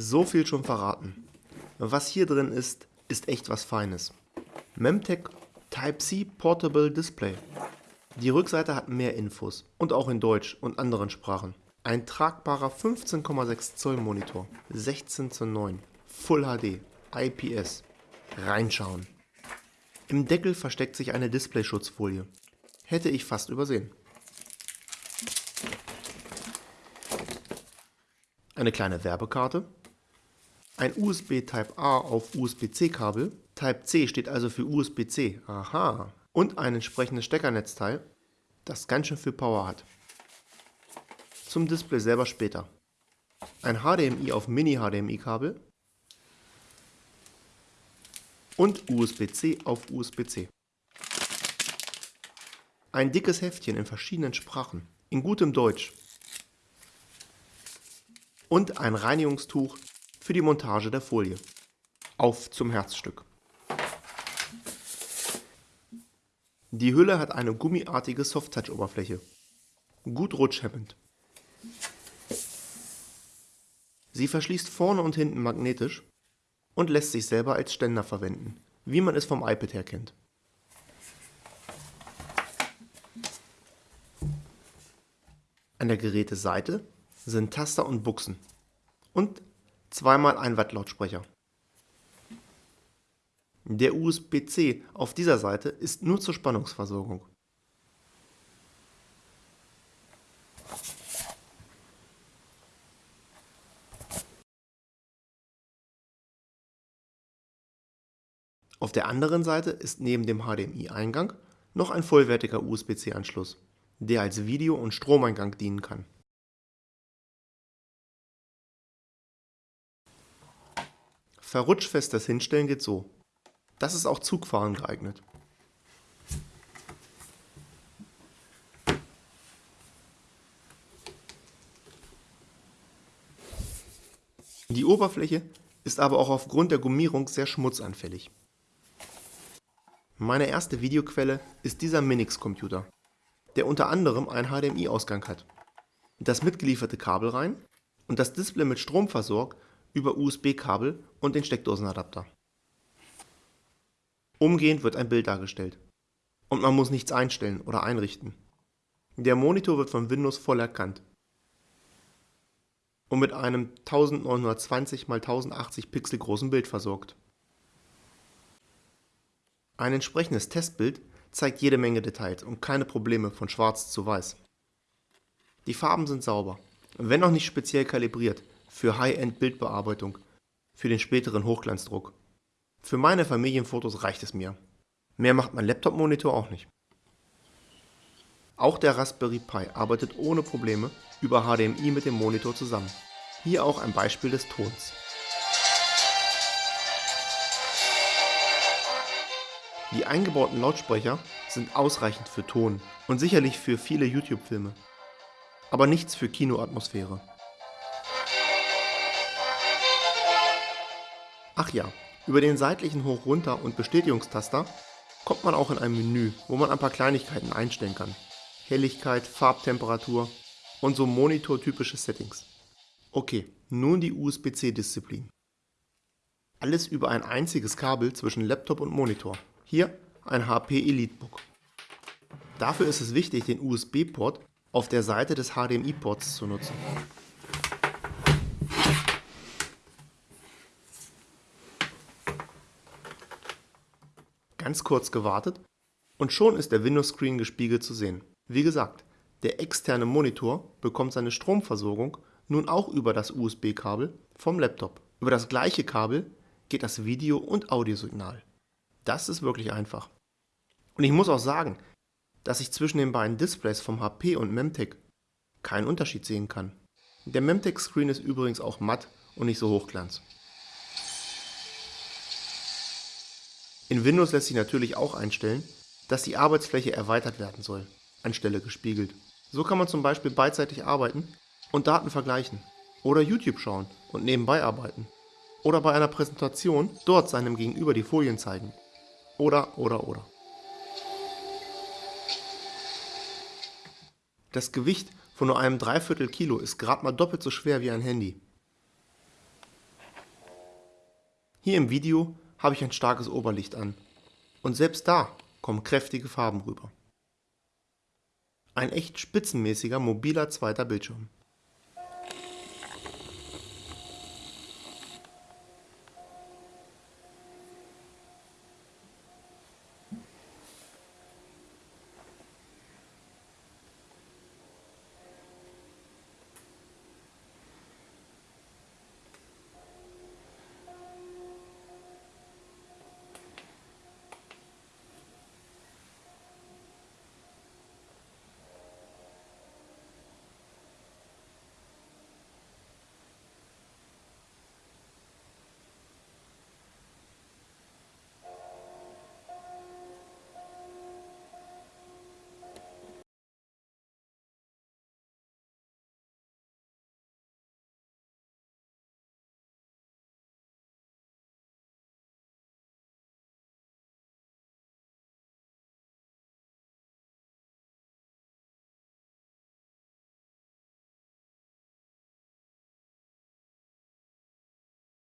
So viel schon verraten. Was hier drin ist, ist echt was Feines. Memtech Type-C Portable Display. Die Rückseite hat mehr Infos und auch in Deutsch und anderen Sprachen. Ein tragbarer 15,6 Zoll Monitor, 16 zu 9, Full HD, IPS. Reinschauen. Im Deckel versteckt sich eine Displayschutzfolie. Hätte ich fast übersehen. Eine kleine Werbekarte. Ein USB Type-A auf USB-C-Kabel. Type-C steht also für USB-C. Aha. Und ein entsprechendes Steckernetzteil, das ganz schön viel Power hat. Zum Display selber später. Ein HDMI auf Mini-HDMI-Kabel und USB-C auf USB-C. Ein dickes Heftchen in verschiedenen Sprachen, in gutem Deutsch. Und ein Reinigungstuch für die Montage der Folie. Auf zum Herzstück. Die Hülle hat eine gummiartige Soft-Touch-Oberfläche. Gut rutschhemmend. Sie verschließt vorne und hinten magnetisch und lässt sich selber als Ständer verwenden, wie man es vom iPad her kennt. An der Geräteseite sind Taster und Buchsen und zweimal ein Watt Lautsprecher. Der USB-C auf dieser Seite ist nur zur Spannungsversorgung. Auf der anderen Seite ist neben dem HDMI-Eingang noch ein vollwertiger USB-C-Anschluss, der als Video- und Stromeingang dienen kann. Verrutschfestes Hinstellen geht so. Das ist auch Zugfahren geeignet. Die Oberfläche ist aber auch aufgrund der Gummierung sehr schmutzanfällig. Meine erste Videoquelle ist dieser Minix-Computer, der unter anderem einen HDMI-Ausgang hat, das mitgelieferte Kabel rein und das Display mit Strom versorgt über USB-Kabel und den Steckdosenadapter. Umgehend wird ein Bild dargestellt und man muss nichts einstellen oder einrichten. Der Monitor wird von Windows voll erkannt und mit einem 1920 x 1080 Pixel großen Bild versorgt. Ein entsprechendes Testbild zeigt jede Menge Details und keine Probleme von schwarz zu weiß. Die Farben sind sauber, wenn auch nicht speziell kalibriert für High-End-Bildbearbeitung, für den späteren Hochglanzdruck. Für meine Familienfotos reicht es mir. Mehr macht mein Laptop-Monitor auch nicht. Auch der Raspberry Pi arbeitet ohne Probleme über HDMI mit dem Monitor zusammen. Hier auch ein Beispiel des Tons. Die eingebauten Lautsprecher sind ausreichend für Ton und sicherlich für viele YouTube-Filme. Aber nichts für Kinoatmosphäre. Ach ja, über den seitlichen Hoch-Runter- und Bestätigungstaster kommt man auch in ein Menü, wo man ein paar Kleinigkeiten einstellen kann. Helligkeit, Farbtemperatur und so monitortypische Settings. Okay, nun die USB-C-Disziplin. Alles über ein einziges Kabel zwischen Laptop und Monitor. Hier ein HP EliteBook. Dafür ist es wichtig, den USB-Port auf der Seite des HDMI-Ports zu nutzen. Ganz kurz gewartet und schon ist der Windows-Screen gespiegelt zu sehen. Wie gesagt, der externe Monitor bekommt seine Stromversorgung nun auch über das USB-Kabel vom Laptop. Über das gleiche Kabel geht das Video- und Audiosignal. Das ist wirklich einfach. Und ich muss auch sagen, dass ich zwischen den beiden Displays vom HP und Memtech keinen Unterschied sehen kann. Der Memtech Screen ist übrigens auch matt und nicht so hochglanz. In Windows lässt sich natürlich auch einstellen, dass die Arbeitsfläche erweitert werden soll, anstelle gespiegelt. So kann man zum Beispiel beidseitig arbeiten und Daten vergleichen oder YouTube schauen und nebenbei arbeiten oder bei einer Präsentation dort seinem Gegenüber die Folien zeigen oder, oder, oder. Das Gewicht von nur einem Dreiviertel Kilo ist gerade mal doppelt so schwer wie ein Handy. Hier im Video habe ich ein starkes Oberlicht an und selbst da kommen kräftige Farben rüber. Ein echt spitzenmäßiger mobiler zweiter Bildschirm.